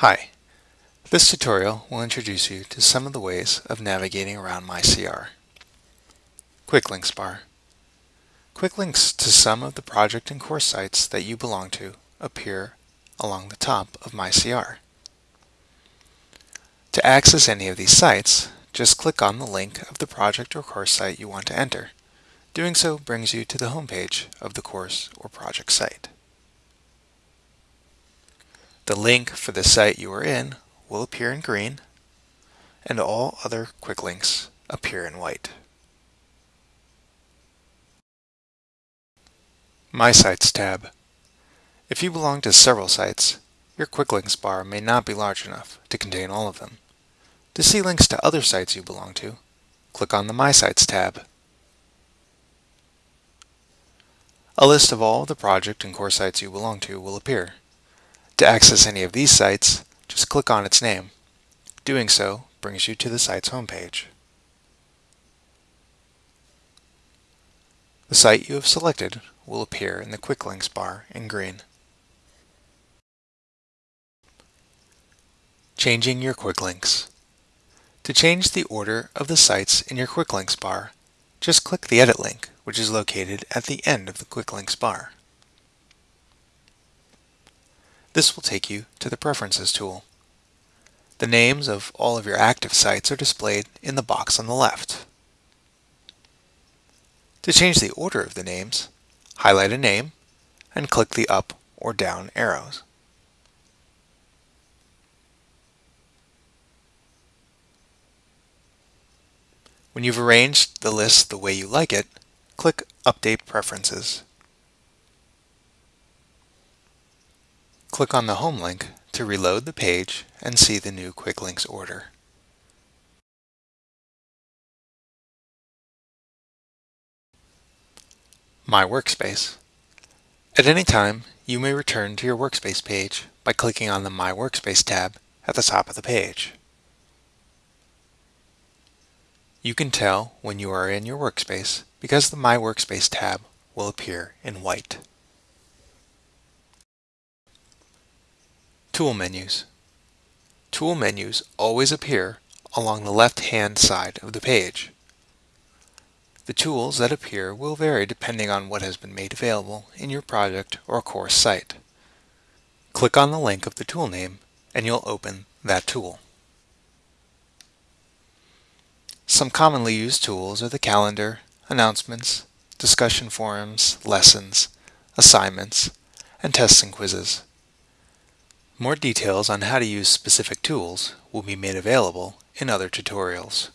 Hi, this tutorial will introduce you to some of the ways of navigating around MyCR. Quick Links bar. Quick links to some of the project and course sites that you belong to appear along the top of MyCR. To access any of these sites, just click on the link of the project or course site you want to enter. Doing so brings you to the home page of the course or project site. The link for the site you are in will appear in green, and all other quick links appear in white. My Sites tab. If you belong to several sites, your quick links bar may not be large enough to contain all of them. To see links to other sites you belong to, click on the My Sites tab. A list of all the project and course sites you belong to will appear. To access any of these sites, just click on its name. Doing so brings you to the site's homepage. The site you have selected will appear in the Quick Links bar in green. Changing your Quick Links. To change the order of the sites in your Quick Links bar, just click the Edit link, which is located at the end of the Quick Links bar. This will take you to the Preferences tool. The names of all of your active sites are displayed in the box on the left. To change the order of the names, highlight a name and click the up or down arrows. When you've arranged the list the way you like it, click Update Preferences. Click on the home link to reload the page and see the new Quick Links order. My Workspace. At any time, you may return to your Workspace page by clicking on the My Workspace tab at the top of the page. You can tell when you are in your workspace because the My Workspace tab will appear in white. Tool menus. Tool menus always appear along the left-hand side of the page. The tools that appear will vary depending on what has been made available in your project or course site. Click on the link of the tool name and you'll open that tool. Some commonly used tools are the calendar, announcements, discussion forums, lessons, assignments, and tests and quizzes. More details on how to use specific tools will be made available in other tutorials.